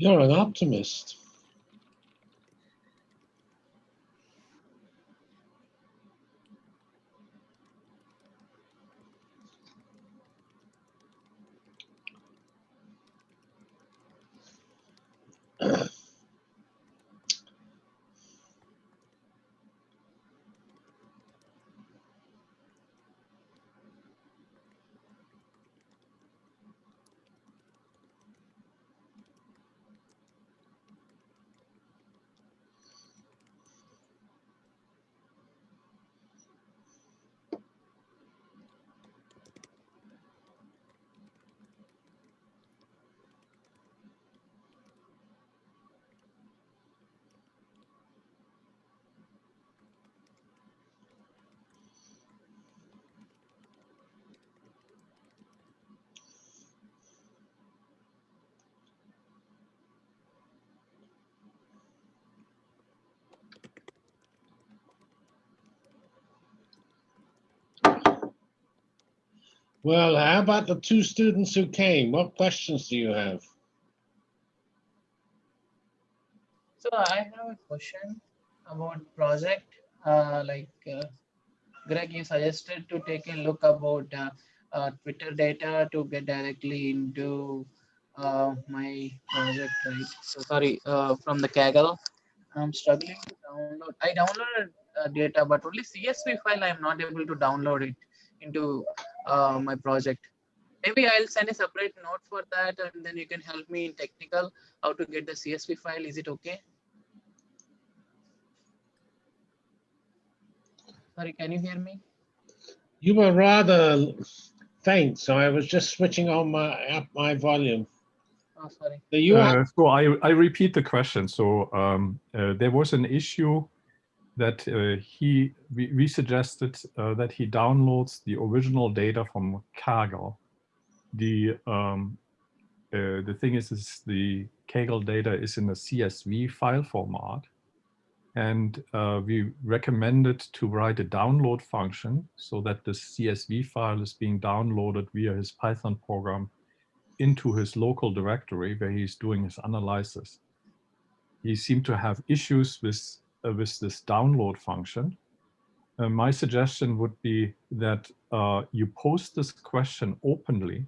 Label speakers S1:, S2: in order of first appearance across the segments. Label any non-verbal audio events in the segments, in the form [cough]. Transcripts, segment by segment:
S1: You're an optimist. Well, how about the two students who came? What questions do you have?
S2: So I have a question about project. Uh, like uh, Greg, you suggested to take a look about uh, uh, Twitter data to get directly into uh, my project, right? So sorry, uh, from the Kaggle. I'm struggling to download. I downloaded data, but only CSV file. I'm not able to download it into uh, my project. Maybe I'll send a separate note for that, and then you can help me in technical how to get the CSV file. Is it okay? Sorry, can you hear me?
S1: You were rather faint, so I was just switching on my up my volume.
S2: Oh, sorry.
S1: So you
S3: Uh, so I, I repeat the question. So um, uh, there was an issue that uh, he we, we suggested uh, that he downloads the original data from Kaggle. The um, uh, the thing is, is the Kaggle data is in a CSV file format, and uh, we recommended to write a download function so that the CSV file is being downloaded via his Python program into his local directory where he's doing his analysis. He seemed to have issues with uh, with this download function. Uh, my suggestion would be that uh, you post this question openly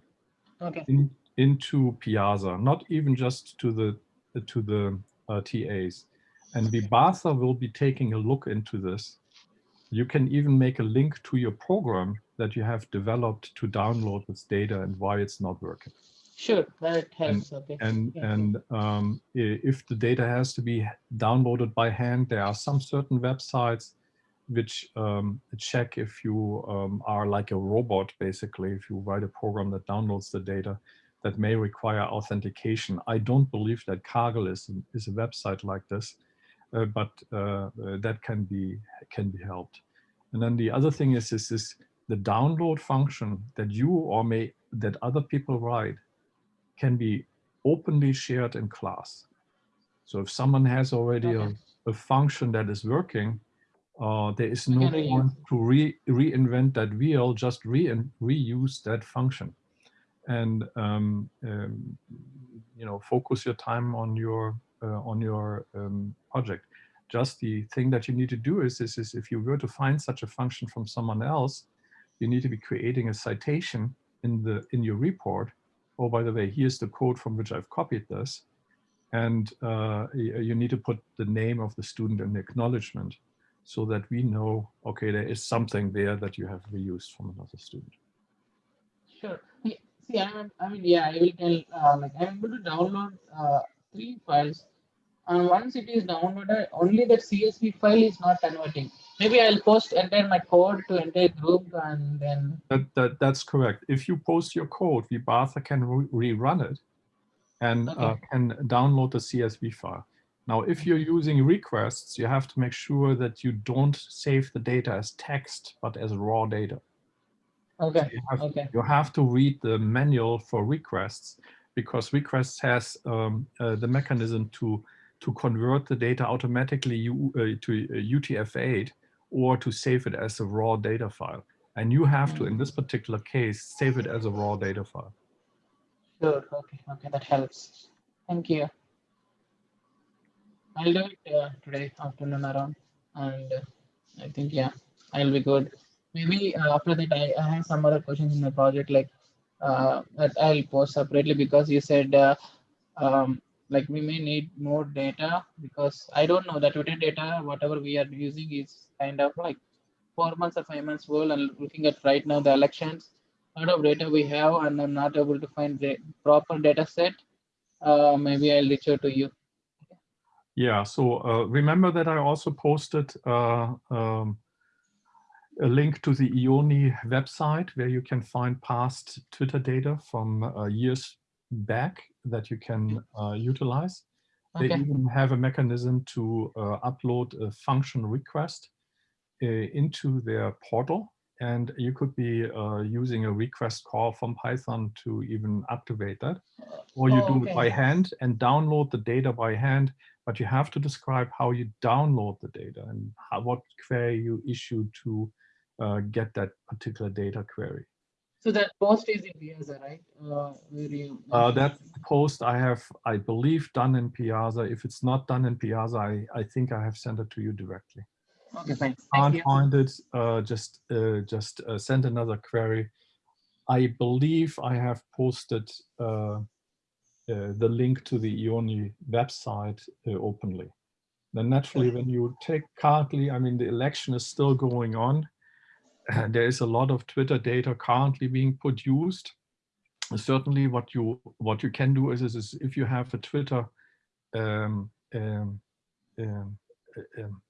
S2: Okay.
S3: in, into Piazza, not even just to the to the uh, TAs. And Vibhatha will be taking a look into this. You can even make a link to your program that you have developed to download this data and why it's not working.
S2: Sure, that helps. okay.
S3: And
S2: Yeah.
S3: and um, if the data has to be downloaded by hand, there are some certain websites which um, check if you um, are like a robot, basically, if you write a program that downloads the data that may require authentication. I don't believe that Kaggle is, is a website like this, uh, but uh, uh, that can be can be helped. And then the other thing is, is, is the download function that you or may that other people write can be openly shared in class. So if someone has already
S2: Okay.
S3: a, a function that is working, uh, there is no point to re reinvent that wheel, just re reuse that function. And um, um, you know, focus your time on your uh, on your um, project. Just the thing that you need to do is, is, is if you were to find such a function from someone else, you need to be creating a citation in the in your report oh, by the way, here's the code from which I've copied this. And uh, you need to put the name of the student in the acknowledgement so that we know, okay, there is something there that you have reused from another student.
S2: Sure. Yeah, See, I'm, I mean, yeah, I will tell, uh, like, I'm able to download uh, three files. And once it is downloaded, only the CSV file is not converting. Maybe I'll post entire my code to entire group and then,
S3: That, that, that's correct. If you post your code, Vibhatha can re- rerun it and uh, can download the CSV file. Now, if you're using requests, you have to make sure that you don't save the data as text, but as raw data.
S2: okay,
S3: You have,
S2: okay,
S3: you have to read the manual for requests because requests has um, uh, the mechanism to to convert the data automatically U, uh, to UTF-8 or to save it as a raw data file. And you have to, in this particular case, save it as a raw data file.
S2: sure, okay, okay, that helps. Thank you. I'll do it uh, today afternoon around, and uh, I think yeah, I'll be good. Maybe uh, after that, I, I have some other questions in my project like uh, that I'll post separately because you said uh, um, like we may need more data because I don't know the Twitter data. Whatever we are using is kind of like four months or five months old. And looking at right now the elections, a lot of data we have, and I'm not able to find the proper data set. Uh, maybe I'll reach out to you.
S3: Yeah, so uh, remember that I also posted uh, um, a link to the Ioni website where you can find past Twitter data from uh, years back that you can uh, utilize. They even have a mechanism to uh, upload a function request uh, into their portal. And you could be uh, using a request call from Python to even activate that. Or you
S2: Oh,
S3: do it by hand and download the data by hand, but you have to describe how you download the data and how, what query you issue to uh, get that particular data query.
S2: So that post is in Piazza, right? Uh, you
S3: Uh, that post I have, I believe, done in Piazza. If it's not done in Piazza, I, I think I have sent it to you directly.
S2: Okay, fine.
S3: Can't find it, uh, just uh, just uh, send another query. I believe I have posted uh, uh, the link to the Ioni website uh, openly. Then naturally, when you take currently, I mean, the election is still going on. [clears throat] There is a lot of Twitter data currently being produced. Certainly, what you what you can do is, is, is if you have a Twitter um, um, um, um,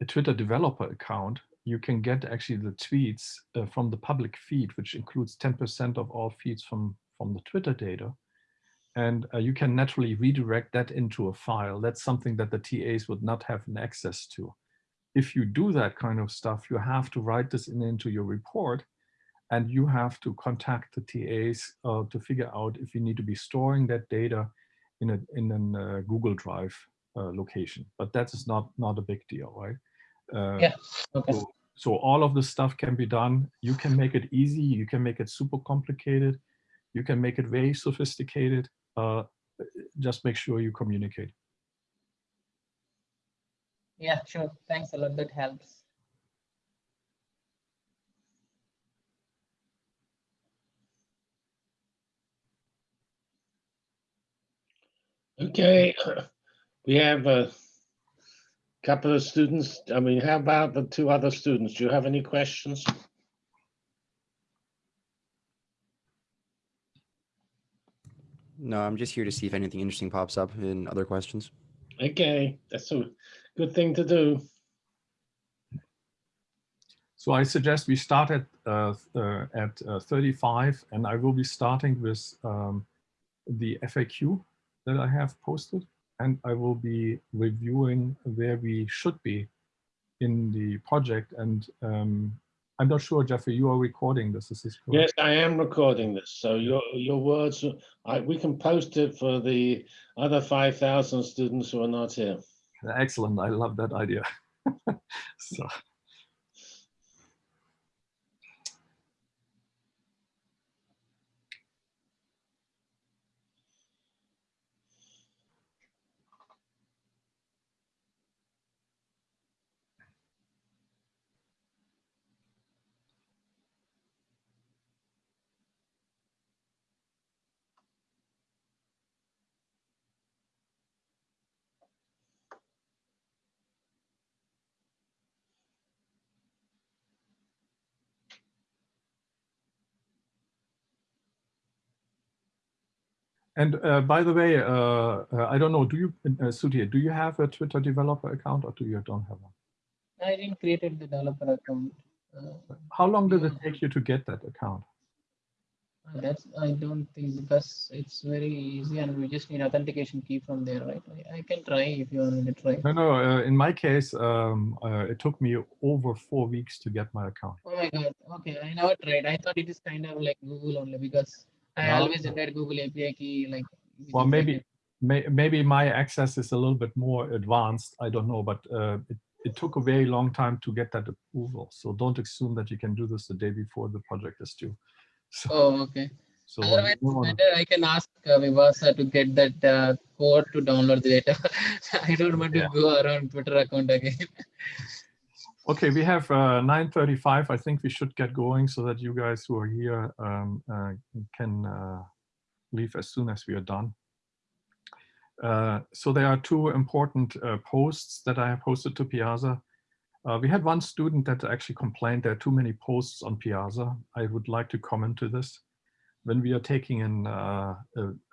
S3: a Twitter developer account, you can get actually the tweets uh, from the public feed, which includes 10% of all feeds from, from the Twitter data. And uh, you can naturally redirect that into a file. That's something that the TAs would not have an access to. If you do that kind of stuff, you have to write this in into your report and you have to contact the TAs uh, to figure out if you need to be storing that data in a in an uh, Google Drive uh, location. But that is not not a big deal, right? Uh,
S2: Yeah. Okay.
S3: so, so all of this stuff can be done. You can make it easy. You can make it super complicated. You can make it very sophisticated. Uh, just make sure you communicate.
S2: Yeah, sure. Thanks a lot. That helps.
S1: Okay, [laughs] we have a couple of students. I mean, how about the two other students? Do you have any questions?
S4: No, I'm just here to see if anything interesting pops up in other questions.
S1: Okay, that's a good thing to do.
S3: So I suggest we start at, uh, uh, at uh, 35 and I will be starting with um, the FAQ that I have posted and I will be reviewing where we should be in the project. And um, I'm not sure, Jeffrey, you are recording this, is this correct?
S1: Yes, I am recording this, so your, your words, I, we can post it for the other 5,000 students who are not here.
S3: Excellent, I love that idea. [laughs] so. And uh, by the way, uh, uh, I don't know, do you, uh, Sudhir, do you have a Twitter developer account or do you don't have one?
S2: I didn't create the developer account. Uh,
S3: How long did it take you to get that account?
S2: that's I don't think because it's very easy and we just need authentication key from there, right? I, I can try if you want me to try.
S3: No, no, uh, in my case, um, uh, it took me over four weeks to get my account.
S2: Oh my god. Okay, I never tried. I thought it is kind of like Google only because I
S3: No.
S2: always entered Google API key like.
S3: Well,
S2: like
S3: maybe, may, maybe my access is a little bit more advanced. I don't know, but uh, it, it took a very long time to get that approval. So don't assume that you can do this the day before the project is due. [laughs] So,
S2: Oh, okay.
S3: So
S2: Otherwise,
S3: wanna-
S2: I can ask uh, Vibhatha to get that uh, code to download the data. [laughs] I don't want to go around Twitter account again. [laughs]
S3: Okay, we have uh, 9:35. I think we should get going so that you guys who are here um, uh, can uh, leave as soon as we are done. Uh, so there are two important uh, posts that I have posted to Piazza. Uh, we had one student that actually complained there are too many posts on Piazza. I would like to comment to this. When we are taking in a,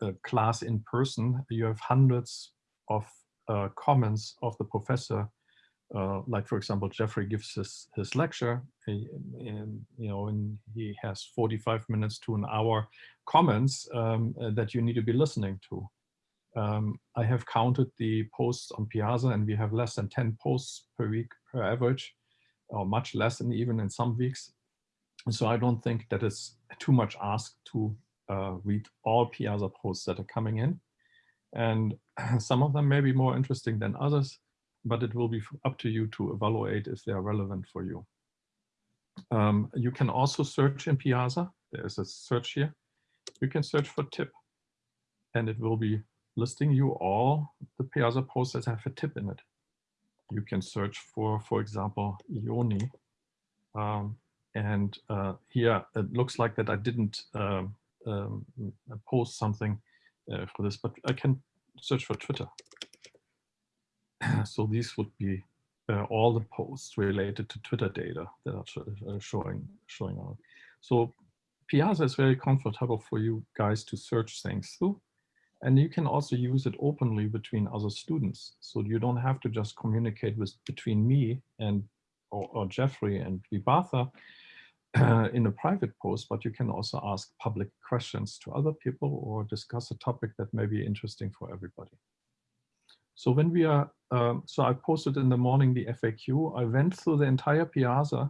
S3: a class in person, you have hundreds of comments of the professor uh, like for example, Jeffrey gives his, his lecture, he, and, you know, and he has 45 minutes to an hour comments um, uh, that you need to be listening to. Um, I have counted the posts on Piazza and we have less than 10 posts per week per average, or much less and even in some weeks. So I don't think that is too much asked to uh, read all Piazza posts that are coming in. And [clears throat] some of them may be more interesting than others but it will be up to you to evaluate if they are relevant for you. Um, you can also search in Piazza. There's a search here. You can search for tip and it will be listing you all the Piazza posts that have a tip in it. You can search for, for example, Ioni. Um, and uh, here it looks like that I didn't um, um, post something uh, for this, but I can search for Twitter. [clears throat] so these would be uh, all the posts related to Twitter data that are sho- uh, showing showing up. So Piazza is very comfortable for you guys to search things through. And you can also use it openly between other students. So you don't have to just communicate with between me and or, or Jeffrey and Vibhatha uh, [clears throat] in a private post, but you can also ask public questions to other people or discuss a topic that may be interesting for everybody. So when we are, um, so I posted in the morning the FAQ. I went through the entire Piazza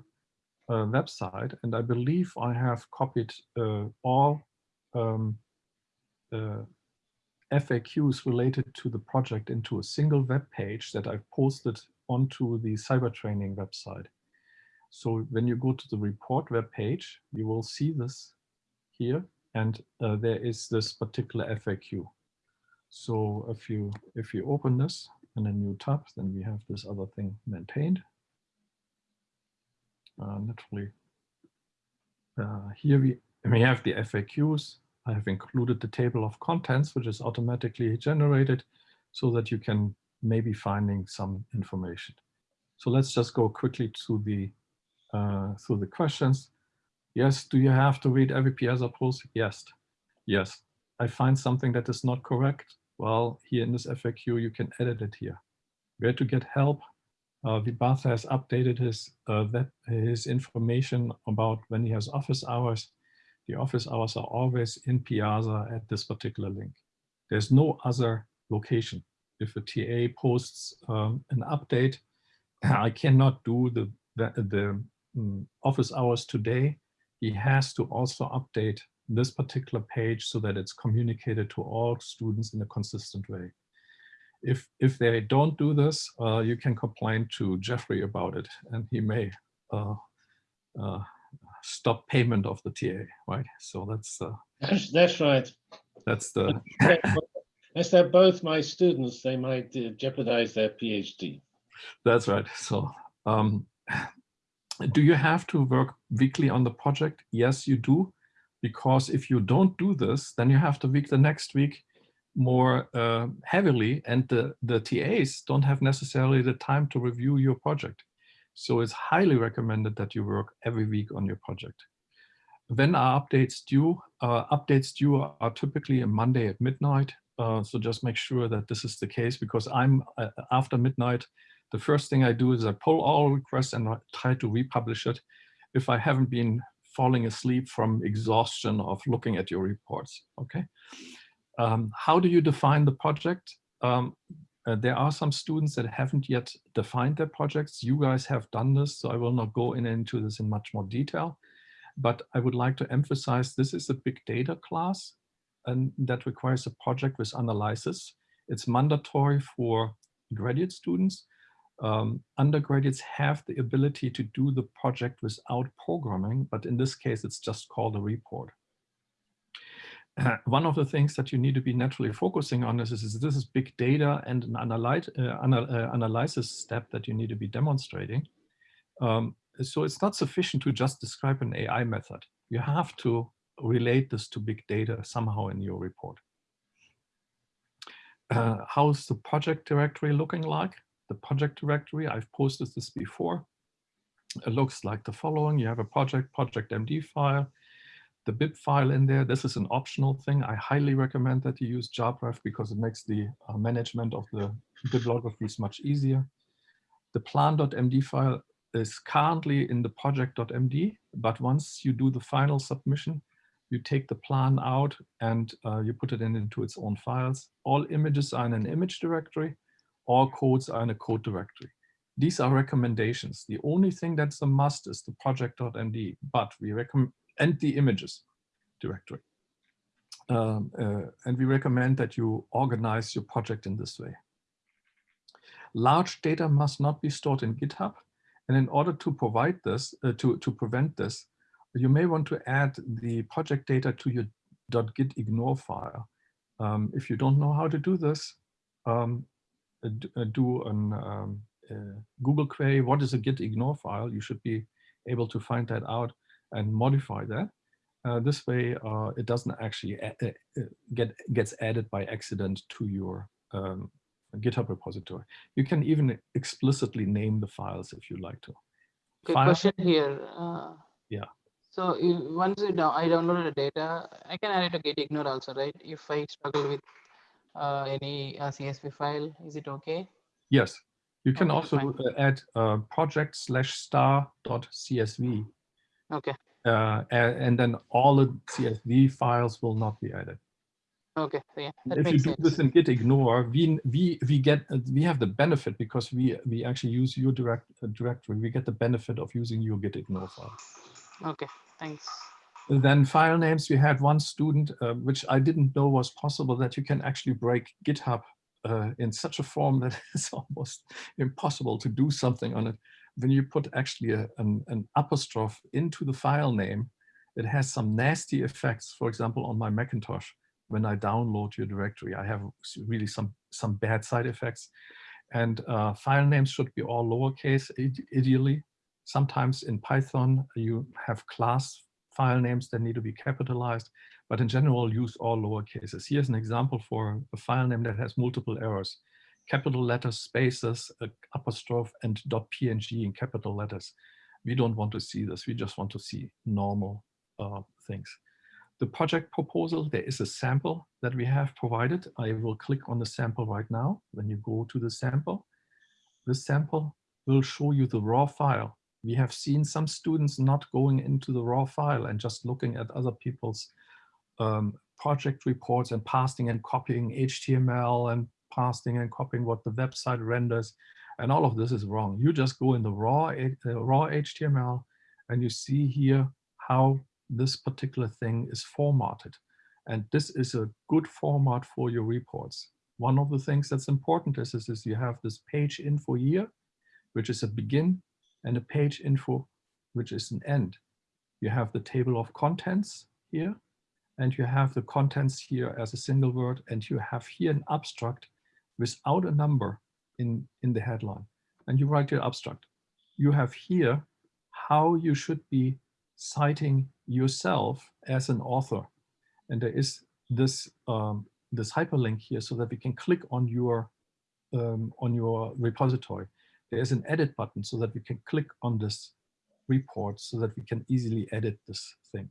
S3: uh, website, and I believe I have copied uh, all um, uh, FAQs related to the project into a single web page that I've posted onto the cyber training website. So when you go to the report web page, you will see this here, and uh, there is this particular FAQ. So if you if you open this in a new tab, then we have this other thing maintained. Uh, naturally, uh, here we we have the FAQs. I have included the table of contents, which is automatically generated, so that you can maybe finding some information. So let's just go quickly to the uh, through the questions. Yes, do you have to read every Piazza post? Yes, yes. I find something that is not correct. Well, here in this FAQ, you can edit it here. Where to get help? Uh, Vibhatha has updated his uh, that his information about when he has office hours. The office hours are always in Piazza at this particular link. There's no other location. If a TA posts um, an update, [clears throat] I cannot do the the, the mm, office hours today. He has to also update this particular page so that it's communicated to all students in a consistent way. If, if they don't do this, uh, you can complain to Jeffrey about it and he may uh, uh, stop payment of the TA, right? So that's, uh,
S1: That's, that's right.
S3: that's the,
S1: As they're both my students, they might uh, jeopardize their PhD.
S3: that's right. So um, do you have to work weekly on the project? Yes, you do. Because if you don't do this, then you have to week the next week more uh, heavily and the, the TAs don't have necessarily the time to review your project. So it's highly recommended that you work every week on your project. When are updates due? Uh, updates due are typically a Monday at midnight. Uh, so just make sure that this is the case because I'm uh, after midnight, the first thing I do is I pull all requests and I try to republish it if I haven't been falling asleep from exhaustion of looking at your reports, okay? Um, how do you define the project? Um, uh, there are some students that haven't yet defined their projects. You guys have done this, so I will not go in into this in much more detail. But I would like to emphasize this is a big data class and that requires a project with analysis. It's mandatory for graduate students. Um, undergraduates have the ability to do the project without programming, but in this case, it's just called a report. one of the things that you need to be naturally focusing on is, is this is big data and an analyte, uh, anal uh, analysis step that you need to be demonstrating. Um, so it's not sufficient to just describe an AI method. You have to relate this to big data somehow in your report. Uh, how's the project directory looking like? The project directory, I've posted this before. It looks like the following. You have a project, project MD file, the bib file in there. This is an optional thing. I highly recommend that you use JabRef because it makes the uh, management of the bibliographies much easier. The plan.md file is currently in the project.md, but once you do the final submission, you take the plan out and uh, you put it in into its own files. All images are in an image directory, all codes are in a code directory. These are recommendations. The only thing that's a must is the project.md, but we recommend, and the images directory. Um, uh, and we recommend that you organize your project in this way. Large data must not be stored in GitHub. And in order to provide this, uh, to, to prevent this, you may want to add the project data to your .gitignore file. Um, if you don't know how to do this, um, do an um, uh, Google query, what is a git ignore file? You should be able to find that out and modify that. Uh, this way, uh, it doesn't actually uh, get gets added by accident to your um, GitHub repository. You can even explicitly name the files if you like to.
S2: Okay,
S3: File-
S2: question here. Uh,
S3: Yeah.
S2: So you, once you down, I downloaded the data, I can add it to gitignore also, right? If I struggle with uh, any uh, CSV file, is it okay?
S3: Yes, you can
S2: Okay,
S3: also
S2: fine.
S3: uh, add uh, project slash star dot CSV.
S2: Okay,
S3: Uh, and then all the CSV files will not be added.
S2: okay, so yeah,
S3: if you do
S2: sense.
S3: this in Git ignore, we we we get uh, we have the benefit because we we actually use your direct uh, directory. We get the benefit of using your Git ignore file.
S2: Okay, thanks.
S3: Then file names. We had one student, uh, which I didn't know was possible, that you can actually break GitHub uh, in such a form that [laughs] it's almost impossible to do something on it. When you put actually a, an, an apostrophe into the file name, it has some nasty effects. For example, on my Macintosh, when I download your directory, I have really some some bad side effects. And uh, file names should be all lowercase, ideally. Sometimes in Python, you have class file names that need to be capitalized, but in general, use all lower cases. Here's an example for a file name that has multiple errors. Capital letters, spaces, a apostrophe, and .png in capital letters. We don't want to see this. We just want to see normal uh, things. The project proposal, there is a sample that we have provided. I will click on the sample right now. When you go to the sample, this sample will show you the raw file. We have seen some students not going into the raw file and just looking at other people's um, project reports and pasting and copying HTML and pasting and copying what the website renders. And all of this is wrong. You just go in the raw, H- uh, raw HTML and you see here how this particular thing is formatted. And this is a good format for your reports. One of the things that's important is, is, is you have this page info here, which is a begin, and a page info, which is an end. You have the table of contents here, and you have the contents here as a single word, and you have here an abstract without a number in, in the headline. And you write your abstract. You have here how you should be citing yourself as an author. And there is this, um, this hyperlink here so that we can click on your, um, on your repository. There's an edit button so that we can click on this report so that we can easily edit this thing.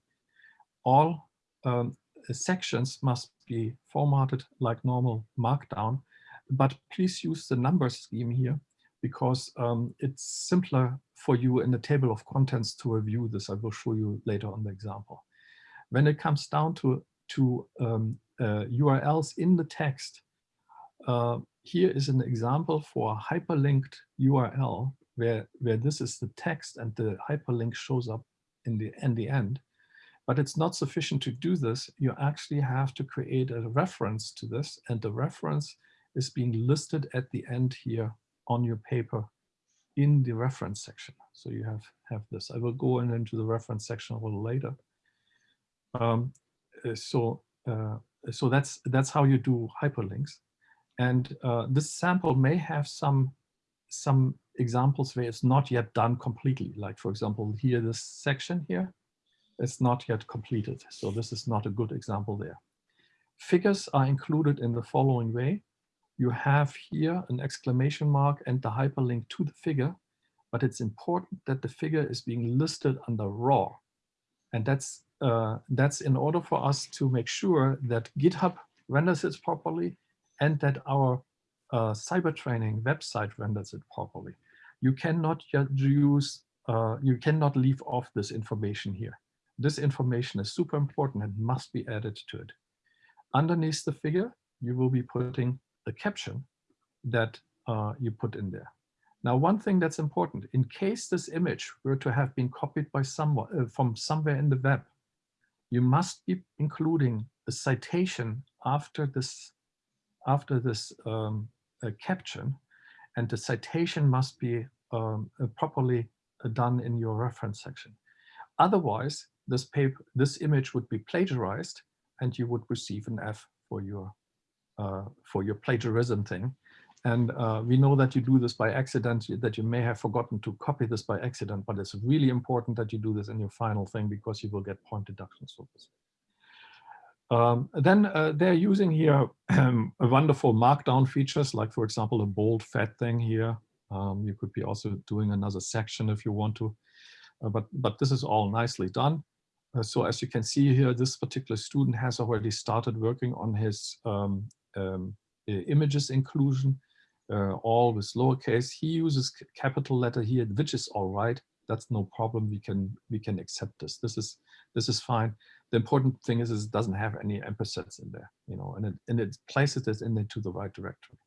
S3: All um, sections must be formatted like normal Markdown, but please use the number scheme here because um, it's simpler for you in the table of contents to review this. I will show you later on the example. When it comes down to, to um, uh, URLs in the text, uh, here is an example for a hyperlinked URL where, where this is the text and the hyperlink shows up in the, in the end. But it's not sufficient to do this. You actually have to create a reference to this and the reference is being listed at the end here on your paper in the reference section. So you have, have this. I will go in into the reference section a little later. Um, uh, so uh, so that's that's how you do hyperlinks. And uh, this sample may have some some examples where it's not yet done completely. Like for example, here this section here, it's not yet completed. So this is not a good example there. Figures are included in the following way. You have here an exclamation mark and the hyperlink to the figure, but it's important that the figure is being listed under raw. And that's uh, that's in order for us to make sure that GitHub renders it properly and that our uh, cyber training website renders it properly. You cannot use, uh, you cannot leave off this information here. This information is super important and must be added to it. Underneath the figure, you will be putting the caption that uh, you put in there. Now, one thing that's important, in case this image were to have been copied by someone uh, from somewhere in the web, you must be including a citation after this after this um, caption, and the citation must be um, uh, properly uh, done in your reference section. Otherwise, this paper, this image would be plagiarized, and you would receive an F for your uh, for your plagiarism thing. And uh, we know that you do this by accident, that you may have forgotten to copy this by accident, but it's really important that you do this in your final thing because you will get point deductions for this. Um, then uh, they're using here um, wonderful markdown features, like for example, a bold fat thing here. Um, you could be also doing another section if you want to, uh, but, but this is all nicely done. Uh, so as you can see here, this particular student has already started working on his um, um, images inclusion, uh, all with lowercase. He uses capital letter here, which is all right. That's no problem. We can we can accept this. This is this is fine the important thing is, is it doesn't have any ampersands in there, you know, and it, and it places this in into the right directory.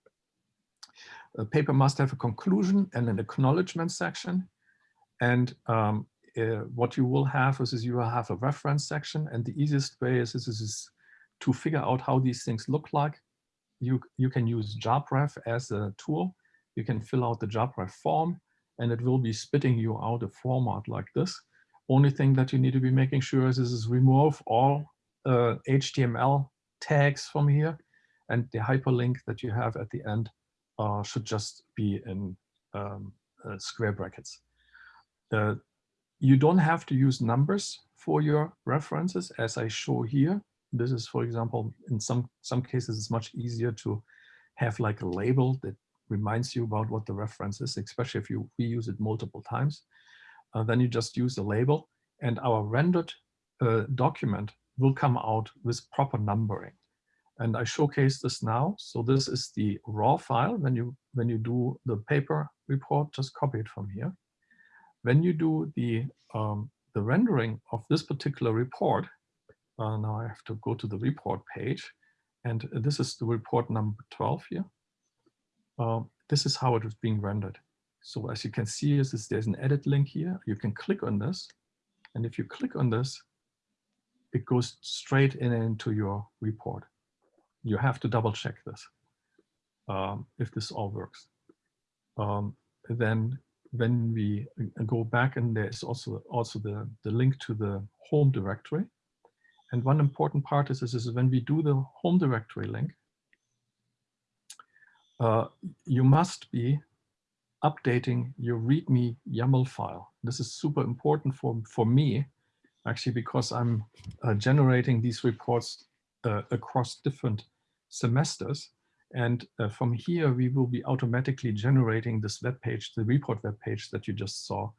S3: A paper must have a conclusion and an acknowledgement section. And um, uh, what you will have is, is you will have a reference section. And the easiest way is, is, is to figure out how these things look like. You, you can use JabRef as a tool. You can fill out the JabRef form and it will be spitting you out a format like this. Only thing that you need to be making sure is, is remove all uh, HTML tags from here and the hyperlink that you have at the end uh, should just be in um, uh, square brackets. Uh, you don't have to use numbers for your references as I show here. This is, for example, in some, some cases, it's much easier to have like a label that reminds you about what the reference is, especially if you reuse it multiple times uh, then you just use a label and our rendered uh, document will come out with proper numbering. And I showcase this now. So this is the raw file. When you, when you do the paper report, just copy it from here. When you do the, um, the rendering of this particular report, uh, now I have to go to the report page. And this is the report number 12 here. Uh, this is how it is being rendered. So as you can see, is, there's an edit link here. You can click on this. And if you click on this, it goes straight in into your report. You have to double check this um, if this all works. Um, then when we uh, go back and there's also also the, the link to the home directory. And one important part is, is, is when we do the home directory link, uh, you must be updating your README YAML file. This is super important for, for me, actually, because I'm uh, generating these reports uh, across different semesters. And uh, from here, we will be automatically generating this web page, the report web page that you just saw.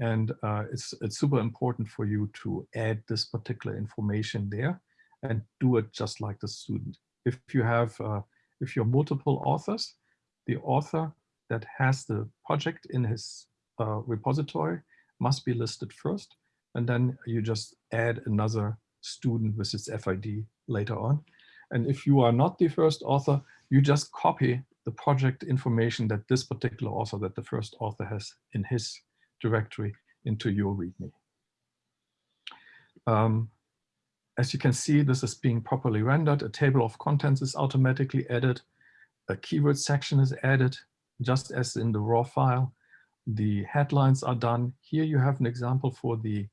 S3: And uh, it's, it's super important for you to add this particular information there and do it just like the student. If you have, uh, if you're multiple authors, the author that has the project in his uh, repository must be listed first. And then you just add another student with its FID later on. And if you are not the first author, you just copy the project information that this particular author, that the first author has in his directory into your README. Um, as you can see, this is being properly rendered. A table of contents is automatically added. A keyword section is added just as in the raw file. The headlines are done. Here you have an example for the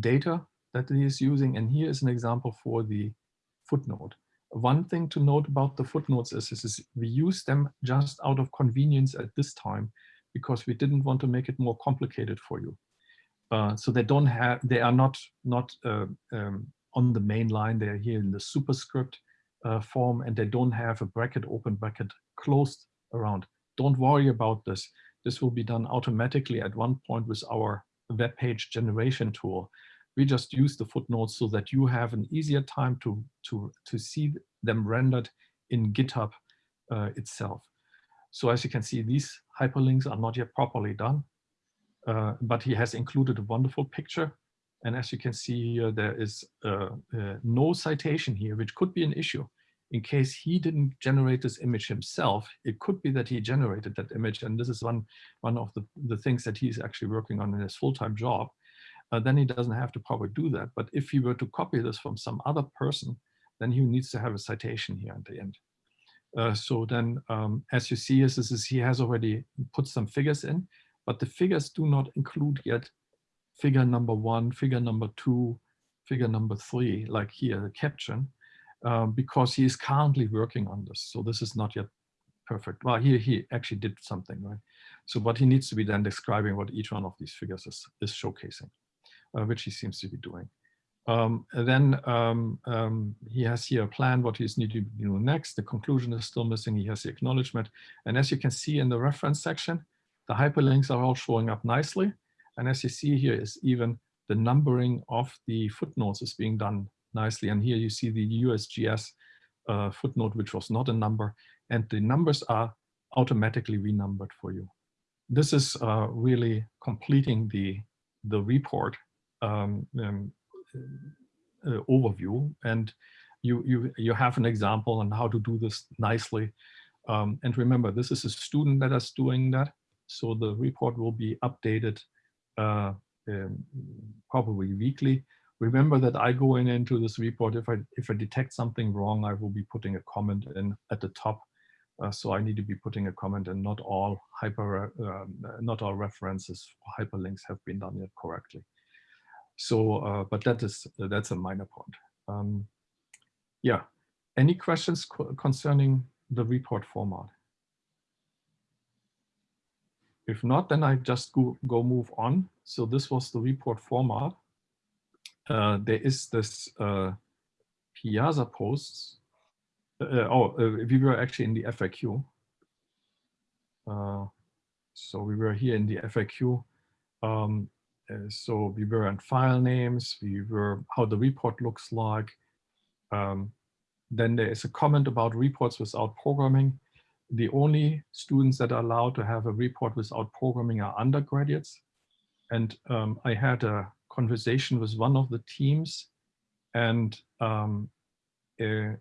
S3: data that he is using, and here is an example for the footnote. One thing to note about the footnotes is, is, we use them just out of convenience at this time because we didn't want to make it more complicated for you. Uh, so they don't have, they are not, not uh, um, on the main line, they're here in the superscript uh, form and they don't have a bracket, open bracket, closed around. Don't worry about this. This will be done automatically at one point with our web page generation tool. We just use the footnotes so that you have an easier time to, to, to see them rendered in GitHub uh, itself. So as you can see, these hyperlinks are not yet properly done, uh, but he has included a wonderful picture. And as you can see here, there is uh, uh no citation here, which could be an issue in case he didn't generate this image himself, it could be that he generated that image. And this is one, one of the, the things that he's actually working on in his full-time job. Uh, then he doesn't have to probably do that. But if he were to copy this from some other person, then he needs to have a citation here at the end. Uh, so then, um, as you see, this is, he has already put some figures in, but the figures do not include yet figure number one, figure number two, figure number three, like here, the caption um, because he is currently working on this. So this is not yet perfect. Well, here he actually did something, right? So what he needs to be then describing what each one of these figures is, is showcasing, uh, which he seems to be doing. Um, then um, um, he has here a plan what he's needing to do next. The conclusion is still missing. He has the acknowledgement. And as you can see in the reference section, the hyperlinks are all showing up nicely. And as you see here is even the numbering of the footnotes is being done nicely. And here you see the USGS uh, footnote, which was not a number, and the numbers are automatically renumbered for you. This is uh, really completing the, the report um, um, uh, overview. And you, you, you have an example on how to do this nicely. Um, and remember, this is a student that is doing that. So the report will be updated uh, um, probably weekly. Remember that I go in into this report. If I if I detect something wrong, I will be putting a comment in at the top. Uh, so I need to be putting a comment and not all hyper, um, not all references hyperlinks have been done yet correctly. So, uh, but that is that's a minor point. Um, yeah, any questions co concerning the report format? If not, then I just go, go move on. So this was the report format uh, there is this uh, Piazza posts. Uh, uh oh, uh, we were actually in the FAQ. Uh, so we were here in the FAQ. Um, so we were on file names, we were how the report looks like. Um, then there is a comment about reports without programming. The only students that are allowed to have a report without programming are undergraduates. And um, I had a conversation with one of the teams and um, uh,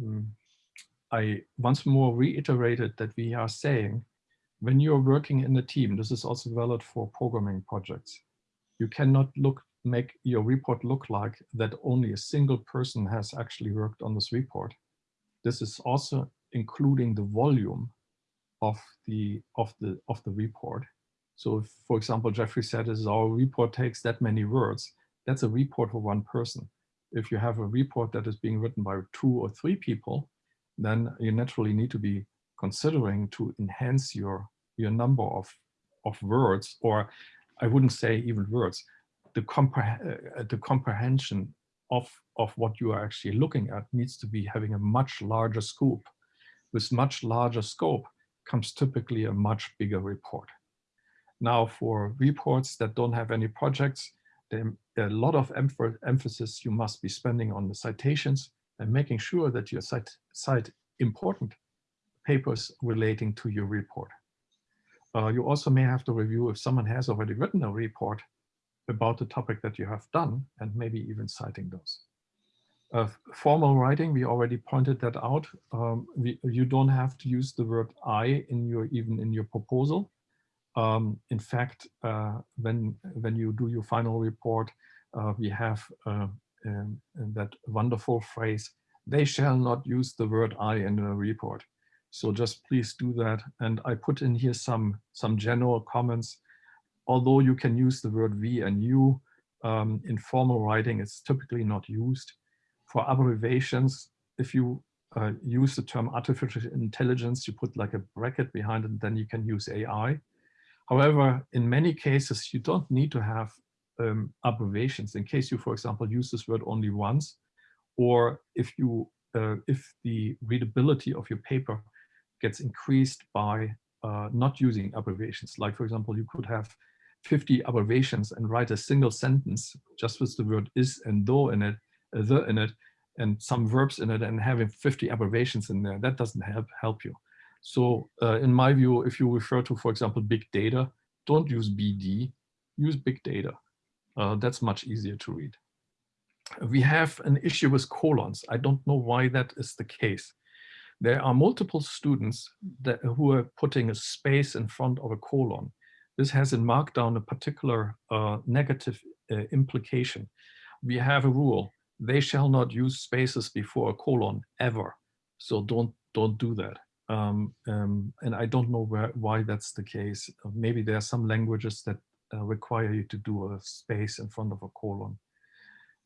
S3: mm, I once more reiterated that we are saying when you're working in a team, this is also valid for programming projects, you cannot look make your report look like that only a single person has actually worked on this report. This is also including the volume of the of the of the report. So if, for example, Jeffrey said is our report takes that many words, that's a report for one person. If you have a report that is being written by two or three people, then you naturally need to be considering to enhance your, your number of, of words, or I wouldn't say even words, the, compre uh, the comprehension of, of what you are actually looking at needs to be having a much larger scope. With much larger scope comes typically a much bigger report. Now for reports that don't have any projects, there a lot of emphasis you must be spending on the citations and making sure that you cite, cite important papers relating to your report. Uh, you also may have to review if someone has already written a report about the topic that you have done and maybe even citing those. Uh, formal writing, we already pointed that out. Um, we, you don't have to use the word I in your even in your proposal. Um, in fact, uh, when, when you do your final report, uh, we have uh, um, that wonderful phrase, they shall not use the word I in a report. So just please do that. And I put in here some, some general comments. Although you can use the word we and you um, in formal writing, it's typically not used. for abbreviations, if you uh, use the term artificial intelligence, you put like a bracket behind it, then you can use AI. However, in many cases, you don't need to have um, abbreviations in case you, for example, use this word only once, or if you uh, if the readability of your paper gets increased by uh, not using abbreviations. Like, for example, you could have 50 abbreviations and write a single sentence just with the word is and though in it, uh, the in it, and some verbs in it and having 50 abbreviations in there, that doesn't help, help you. So uh, in my view, if you refer to, for example, big data, don't use BD, use big data. Uh, that's much easier to read. We have an issue with colons. I don't know why that is the case. There are multiple students that, who are putting a space in front of a colon. This has in Markdown a particular uh, negative uh, implication. We have a rule, they shall not use spaces before a colon ever. So don't, don't do that. Um, um, and I don't know where, why that's the case. Uh, maybe there are some languages that uh, require you to do a space in front of a colon.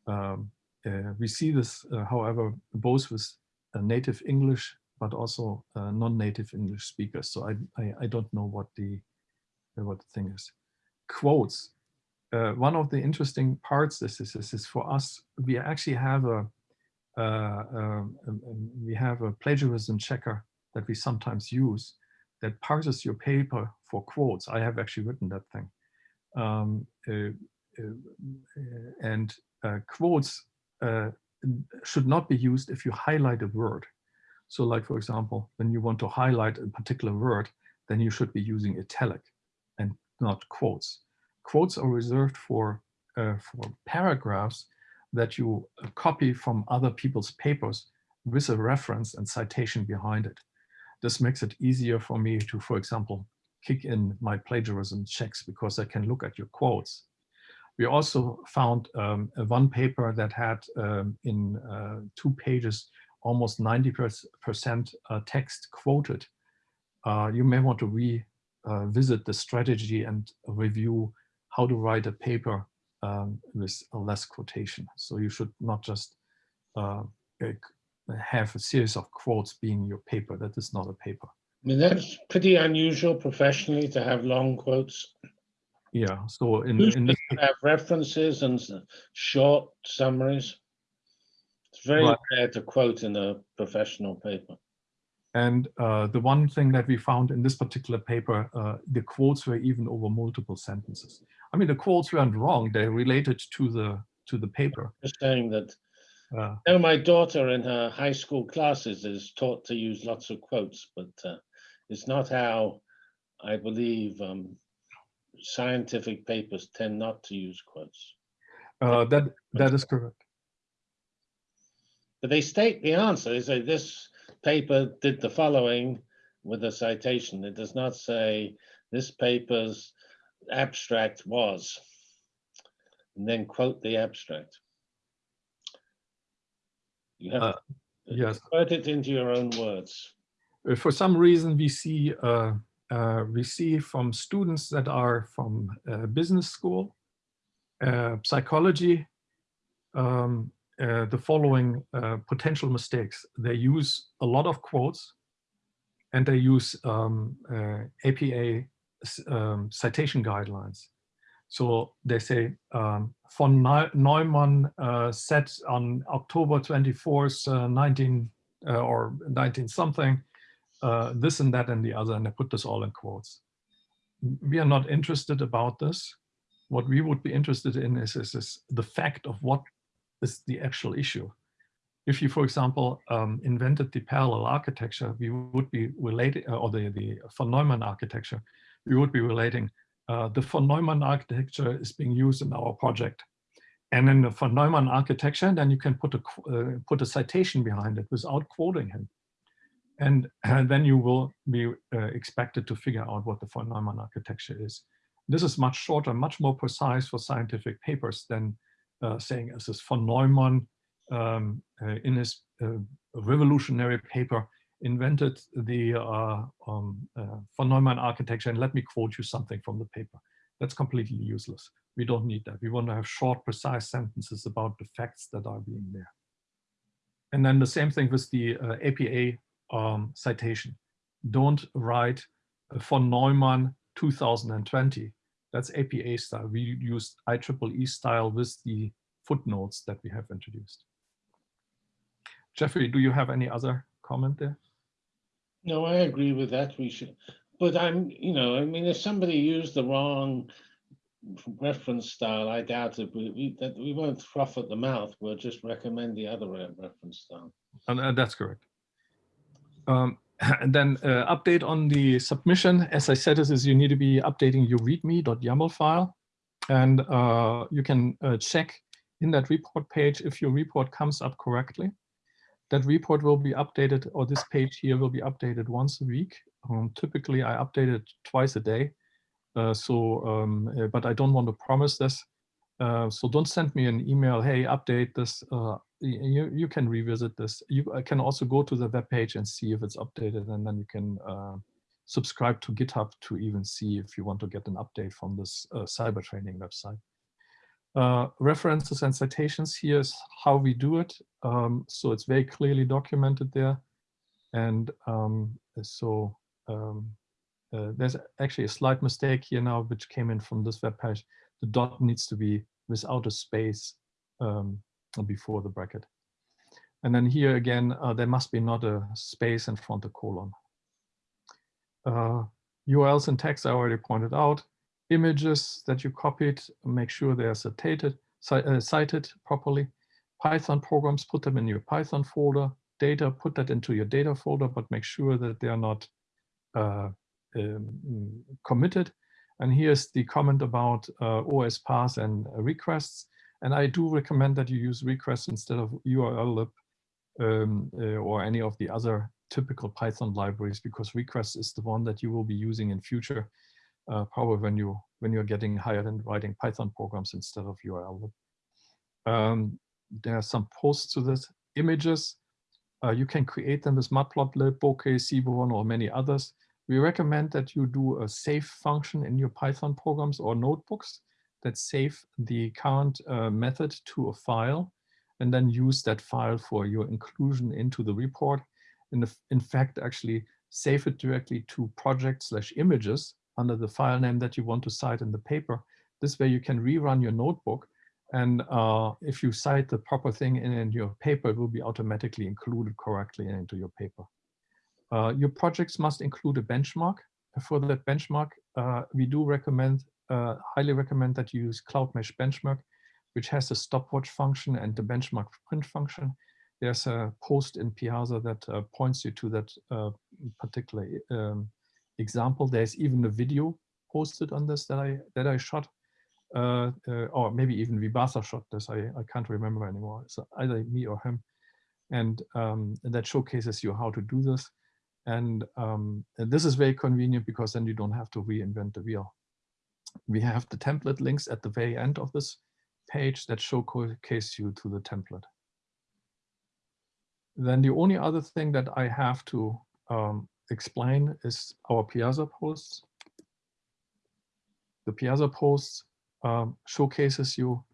S3: Um, uh, we see this, uh, however, both with uh, native English, but also uh, non-native English speakers. So I, I, I, don't know what the, what the thing is. Quotes. one of the interesting parts this is, is, is for us, we actually have a, um, um, we have a plagiarism checker that we sometimes use that parses your paper for quotes. I have actually written that thing. Um, uh, uh, and uh, quotes uh, should not be used if you highlight a word. So like, for example, when you want to highlight a particular word, then you should be using italic and not quotes. Quotes are reserved for, uh, for paragraphs that you copy from other people's papers with a reference and citation behind it. This makes it easier for me to, for example, kick in my plagiarism checks because I can look at your quotes. We also found um, one paper that had um, in uh, two pages almost 90% uh, text quoted. Uh, you may want to revisit uh, the strategy and review how to write a paper um, with less quotation. So you should not just uh, have a series of quotes being your paper. That is not a paper.
S1: I mean, that's pretty unusual professionally to have long quotes.
S3: Yeah, so in,
S1: Usually
S3: in this,
S1: you have references and short summaries. It's very
S3: Right.
S1: rare to quote in a professional paper.
S3: and uh, the one thing that we found in this particular paper, uh, the quotes were even over multiple sentences. I mean, the quotes weren't wrong; they related to the to the paper.
S1: Just saying that,
S3: Uh,
S1: you know, my daughter in her high school classes is taught to use lots of quotes, but uh, it's not how I believe um, scientific papers tend not to use quotes.
S3: uh, that that is correct.
S1: But they state the answer. They say this paper did the following with a citation. It does not say this paper's abstract was, and then quote the abstract. You have
S3: Uh,
S1: to
S3: yes.
S1: put it into your own words.
S3: Uh, for some reason we see uh, uh, we see from students that are from uh, business school, uh, psychology, um, uh, the following uh, potential mistakes. They use a lot of quotes and they use um, APA um, citation guidelines. So they say um, von Neumann said on October 24th, 19 or 19 something, uh, this and that and the other, and I put this all in quotes. We are not interested about this. What we would be interested in is, is, is the fact of what is the actual issue. If you, for example, um, invented the parallel architecture, we would be related, uh, or the, the von Neumann architecture, we would be relating uh, the von Neumann architecture is being used in our project. And in the von Neumann architecture, then you can put a, uh, put a citation behind it without quoting him. And, and then you will be uh, expected to figure out what the von Neumann architecture is. This is much shorter, much more precise for scientific papers than uh, saying this is von Neumann um, uh, in his revolutionary paper invented the uh, um, uh, von Neumann architecture and let me quote you something from the paper. That's completely useless. We don't need that. We want to have short, precise sentences about the facts that are being there. And then the same thing with the uh, APA um, citation. Don't write uh, von Neumann 2020. That's APA style. We used IEEE style with the footnotes that we have introduced. Jeffrey, do you have any other comment there?
S1: No, I agree with that. We should, but I'm, you know, I mean, if somebody used the wrong reference style, I doubt it, we, we, that we won't froth at the mouth. We'll just recommend the other reference style.
S3: And uh, that's correct. Um, and [laughs] then uh, update on the submission. As I said, this is you need to be updating your readme.yaml file. And uh, you can uh, check in that report page if your report comes up correctly. That report will be updated, or this page here will be updated once a week. Um, typically, I update it twice a day. Uh, so, um, uh, but I don't want to promise this. Uh, so don't send me an email, hey, update this. Uh, you, you can revisit this. You can also go to the web page and see if it's updated, and then you can uh, subscribe to GitHub to even see if you want to get an update from this uh, cyber training website. Uh, references and citations here is how we do it. Um, so it's very clearly documented there. And um, so um, uh, there's actually a slight mistake here now, which came in from this web page. The dot needs to be without a space um, before the bracket. And then here again, uh, there must be not a space in front of the colon. Uh, URLs and text I already pointed out. Images that you copied, make sure they are cited, uh, cited properly. Python programs, put them in your Python folder. Data, put that into your data folder, but make sure that they are not uh, um, committed. And here's the comment about uh, OS path and requests. And I do recommend that you use requests instead of urllib um, uh, or any of the other typical Python libraries because requests is the one that you will be using in future, uh, probably when you when you're getting hired and writing Python programs instead of URL. Um, there are some posts to this images. Uh, you can create them with Matplotlib, Bokeh, Seaborn, or many others. We recommend that you do a save function in your Python programs or notebooks that save the current uh, method to a file and then use that file for your inclusion into the report. And in fact, actually save it directly to project slash images under the file name that you want to cite in the paper. This way you can rerun your notebook. And uh, if you cite the proper thing in, in your paper, it will be automatically included correctly into your paper. Uh, your projects must include a benchmark. For that benchmark, uh, we do recommend, uh, highly recommend that you use Cloudmesh Benchmark, which has a stopwatch function and the benchmark print function. There's a post in Piazza that uh, points you to that uh, particular um, example. There's even a video posted on this that I that I shot, uh, or maybe even Vibhatha shot this. I, I can't remember anymore. So either me or him, and um, that showcases you how to do this. And, um, and this is very convenient because then you don't have to reinvent the wheel. We have the template links at the very end of this page that showcase you to the template. Then the only other thing that I have to um, explain is our Piazza posts. The Piazza posts um, showcases you,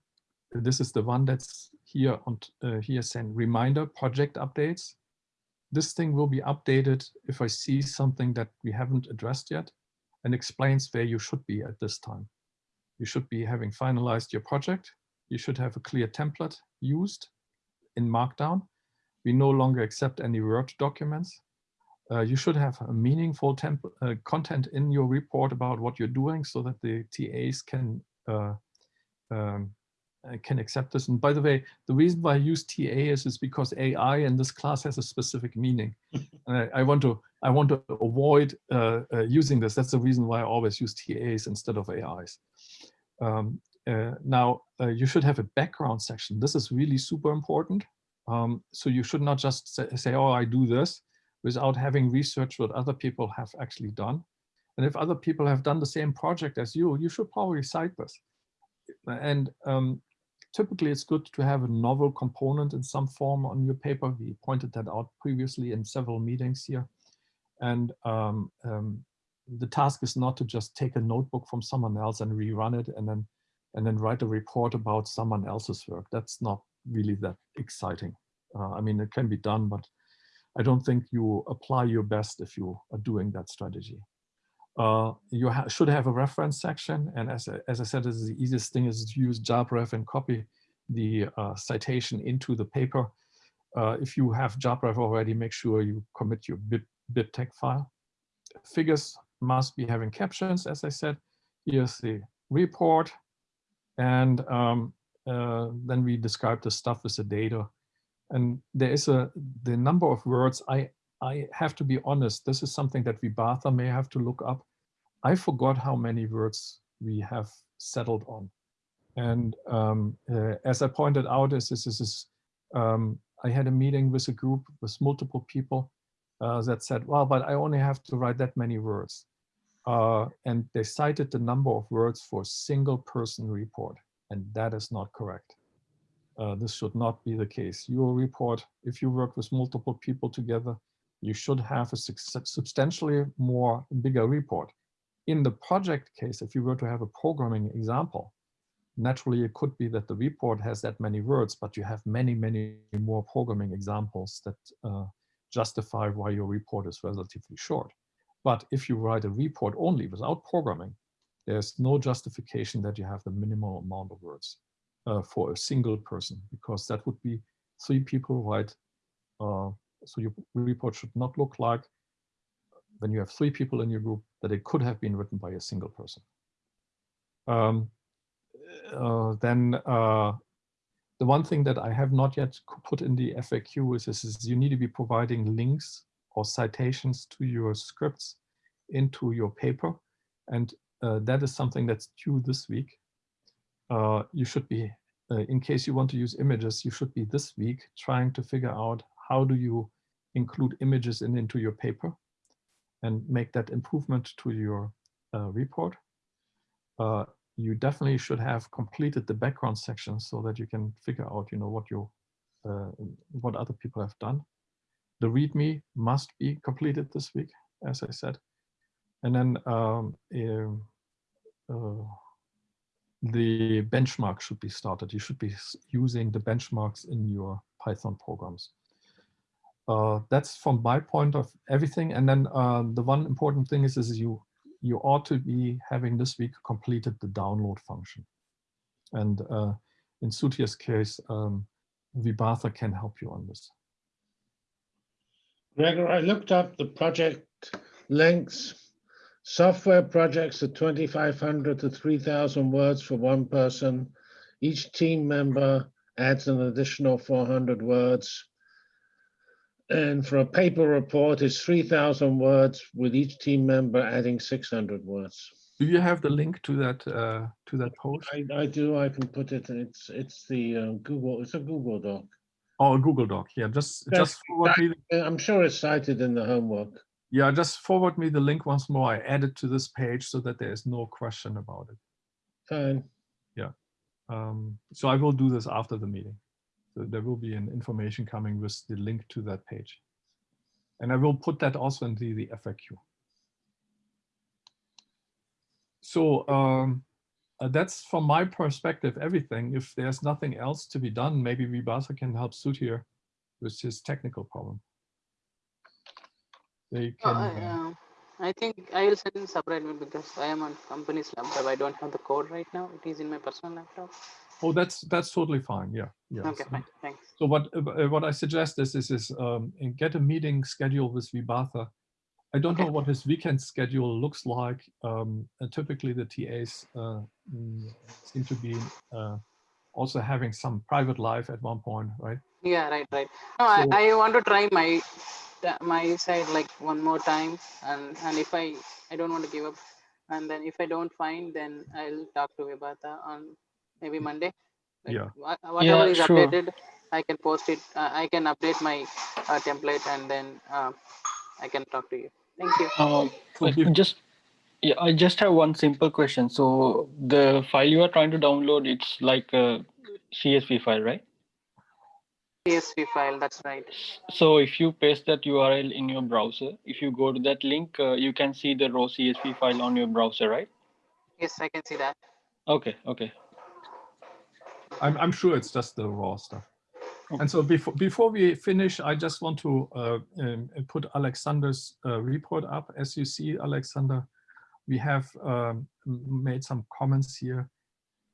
S3: this is the one that's here on uh, here saying reminder project updates this thing will be updated if I see something that we haven't addressed yet and explains where you should be at this time. You should be having finalized your project. You should have a clear template used in Markdown. We no longer accept any Word documents. Uh, you should have a meaningful uh, content in your report about what you're doing so that the TAs can uh, um, can accept this. And by the way, the reason why I use TA is, is because AI in this class has a specific meaning. [laughs] and I, I, want to I want to avoid uh, uh, using this. That's the reason why I always use TAs instead of AIs. Um, uh, now, uh, you should have a background section. This is really super important. Um, so you should not just say, say, oh, I do this without having researched what other people have actually done. And if other people have done the same project as you, you should probably cite this. And um, typically it's good to have a novel component in some form on your paper. We pointed that out previously in several meetings here. And um, um, the task is not to just take a notebook from someone else and rerun it and then and then write a report about someone else's work. That's not really that exciting. Uh, I mean, it can be done, but I don't think you apply your best if you are doing that strategy. Uh, you ha should have a reference section. And as, I- as I said, this is the easiest thing is to use JabRef and copy the uh, citation into the paper. Uh, if you have JabRef already, make sure you commit your bib, BibTeX file. Figures must be having captions, as I said. Here's the report. And um, uh, then we describe the stuff with the data. And there is a, the number of words, I, I have to be honest, this is something that we Vibhatha may have to look up. I forgot how many words we have settled on. And um, uh, as I pointed out, this is this is, um, I had a meeting with a group with multiple people uh, that said, well, but I only have to write that many words. Uh, and they cited the number of words for single person report, and that is not correct. Uh, this should not be the case. Your report, if you work with multiple people together, you should have a substantially more bigger report. In the project case, if you were to have a programming example, naturally it could be that the report has that many words, but you have many, many more programming examples that uh, justify why your report is relatively short. But if you write a report only without programming, there's no justification that you have the minimal amount of words uh, for a single person, because that would be three people right? Uh, so your report should not look like when you have three people in your group that it could have been written by a single person. Um, uh, then uh, the one thing that I have not yet put in the FAQ is, is, is you need to be providing links or citations to your scripts into your paper. And uh, that is something that's due this week. Uh, you should be, uh, in case you want to use images, you should be this week trying to figure out how do you include images in into your paper and make that improvement to your uh, report. Uh, you definitely should have completed the background section so that you can figure out, you know, what you, uh, what other people have done. The README must be completed this week, as I said. And then um, uh, the benchmark should be started. You should be using the benchmarks in your Python programs. Uh, that's from my point of everything. And then uh, the one important thing is, is you you ought to be having this week completed the download function. And uh, in Sutia's case, um, can help you on this.
S1: Gregor, I looked up the project lengths. Software projects are 2,500 to 3,000 words for one person. Each team member adds an additional 400 words. And for a paper report, it's 3,000 words with each team member adding 600 words.
S3: Do you have the link to that uh, to that post?
S1: I, I do, I can put it, it's, it's the uh, Google, it's a Google Doc.
S3: Oh, a Google Doc? Yeah, just
S1: Yes,
S3: just forward me. the-
S1: I'm sure it's cited in the homework.
S3: Yeah, just forward me the link once more. I add it to this page so that there is no question about it.
S1: Fine.
S3: Um, so I will do this after the meeting. So there will be an information coming with the link to that page. And I will put that also into the FAQ. So um, uh, that's from my perspective, everything. If there's nothing else to be done, maybe Vibhatha can help Sud here with his technical problem. They
S2: Uh,
S3: can,
S2: I,
S3: uh,
S2: uh, I think I will send in separate because I am on company's laptop. I don't have the code right now. It is in my personal laptop.
S3: oh, that's that's totally fine. Yeah, yeah.
S2: Okay,
S3: So-
S2: fine. Thanks.
S3: So what uh, what I suggest is is, is um, get a meeting schedule with Vibhatha. I don't
S2: Okay.
S3: know what his weekend schedule looks like. Um, and typically, the TAs uh, mm, seem to be uh, also having some private life at one point, right?
S2: Yeah, right, right. No, I,
S3: So-
S2: I want to try my my side like one more time, and and if I I don't want to give up, and then if I don't find, then I'll talk to Vibhatha on maybe Monday. Like,
S3: Yeah.
S2: wha- Whatever is
S5: sure.
S2: updated, I can post it. Uh, I can update my uh, template, and then uh, I can talk to you. Thank you.
S5: Uh,
S3: So
S5: but just yeah, I just have one simple question. So the file you are trying to download, it's like a CSV file, right?
S2: CSV file. That's right.
S5: So if you paste that URL in your browser, if you go to that link, uh, you can see the raw CSV file on your browser, right?
S2: Yes, I can see that.
S5: Okay, okay.
S3: I'm I'm sure it's just the raw stuff. And so before before we finish, I just want to uh, um, put Alexander's uh, report up. As you see, Alexander, we have um, made some comments here.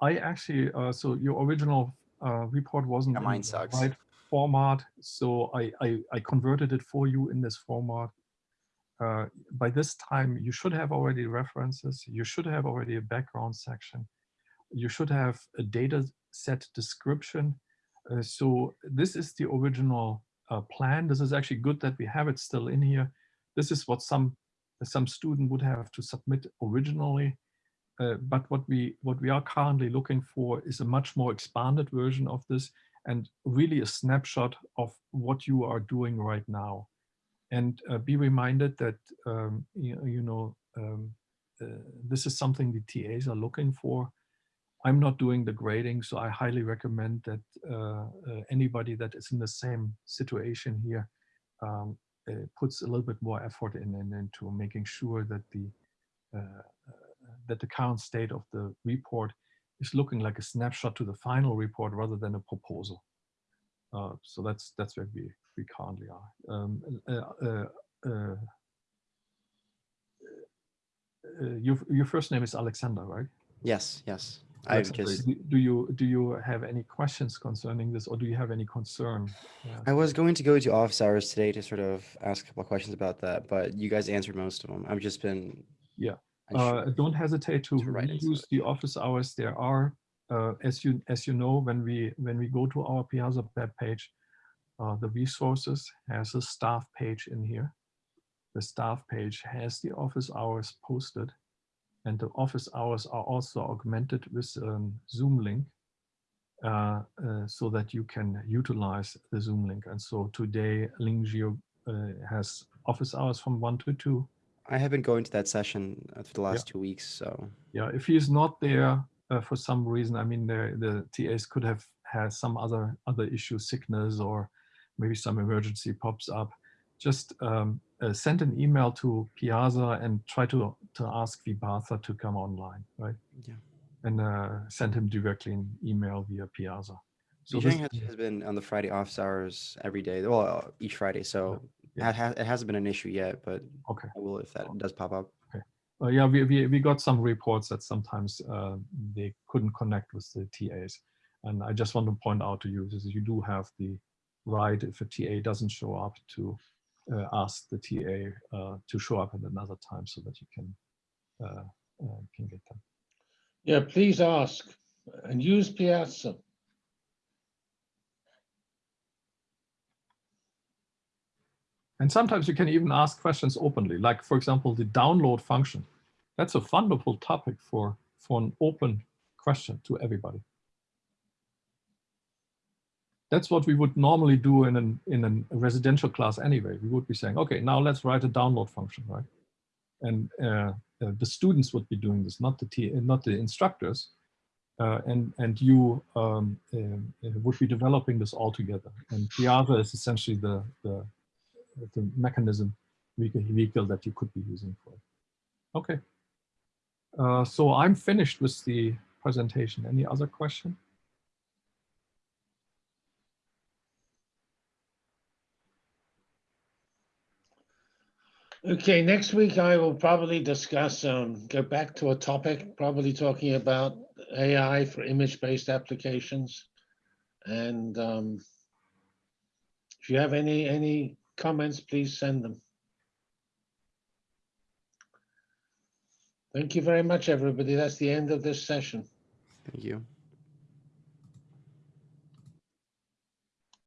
S3: I actually, uh, so your original uh, report wasn't
S4: Yeah, mine sucks.
S3: right format, so I, I I converted it for you in this format. Uh, by this time, you should have already references. You should have already a background section. You should have a data set description. Uh, so this is the original uh, plan. This is actually good that we have it still in here. This is what some some student would have to submit originally. Uh, but what we what we are currently looking for is a much more expanded version of this and really a snapshot of what you are doing right now. And uh, be reminded that um, you, you know um, uh, this is something the TAs are looking for. I'm not doing the grading, so I highly recommend that uh, uh, anybody that is in the same situation here um, uh, puts a little bit more effort in, in into making sure that the uh, that the current state of the report is looking like a snapshot to the final report rather than a proposal. Uh, so that's that's where we we currently are. Um, uh, uh, uh, uh, your your first name is Alexander, right?
S4: Yes, yes. I've just,
S3: do- Do you, do you have any questions concerning this or do you have any concern? Yeah.
S4: I was going to go to office hours today to sort of ask a couple of questions about that, but you guys answered most of them. I've just been.
S3: Yeah. Uh, don't hesitate to
S4: to
S3: use the office hours. There are, uh, as you as you know, when we when we go to our Piazza web page, uh, the resources has a staff page in here. The staff page has the office hours posted, and the office hours are also augmented with a Zoom link, uh, uh, so that you can utilize the Zoom link. And so today, Lingio uh, has office hours from one to two.
S4: I have been going to that session uh, for the last two weeks, so
S3: Yeah, if he's not there uh, for some reason, I mean, the, the TAs could have had some other other issue, sickness, or maybe some emergency pops up. Just um, uh, send an email to Piazza and try to to ask Vibhatha to come online, right?
S4: Yeah.
S3: And uh, send him directly an email via Piazza.
S4: so
S3: this-
S4: has, has been on the Friday office hours every day. Well, each Friday, so
S3: Yeah.
S4: it, ha- it hasn't been an issue yet, but
S3: Okay.
S4: I will if that does pop up.
S3: Uh, yeah, we, we, we got some reports that sometimes uh, they couldn't connect with the TAs. And I just want to point out to you is you do have the right, if a TA doesn't show up, to uh, ask the TA uh, to show up at another time so that you can uh, uh, can get them.
S1: Yeah, please ask and use Piazza.
S3: And sometimes you can even ask questions openly, like for example, the download function. That's a wonderful topic for, for an open question to everybody. That's what we would normally do in, an, in an- a residential class anyway. We would be saying, okay, now let's write a download function, right? And uh, uh, the students would be doing this, not the, T, not the instructors. Uh, and, and you um, uh, would be developing this all together. And Piazza is essentially the, the, the mechanism vehicle, that you could be using for it. Okay. Uh, so I'm finished with the presentation. Any other question?
S1: Okay, next week I will probably discuss, um, go back to a topic, probably talking about AI for image-based applications. And, um, if you have any, any comments, please send them. Thank you very much, everybody. That's the end of this session.
S4: Thank you.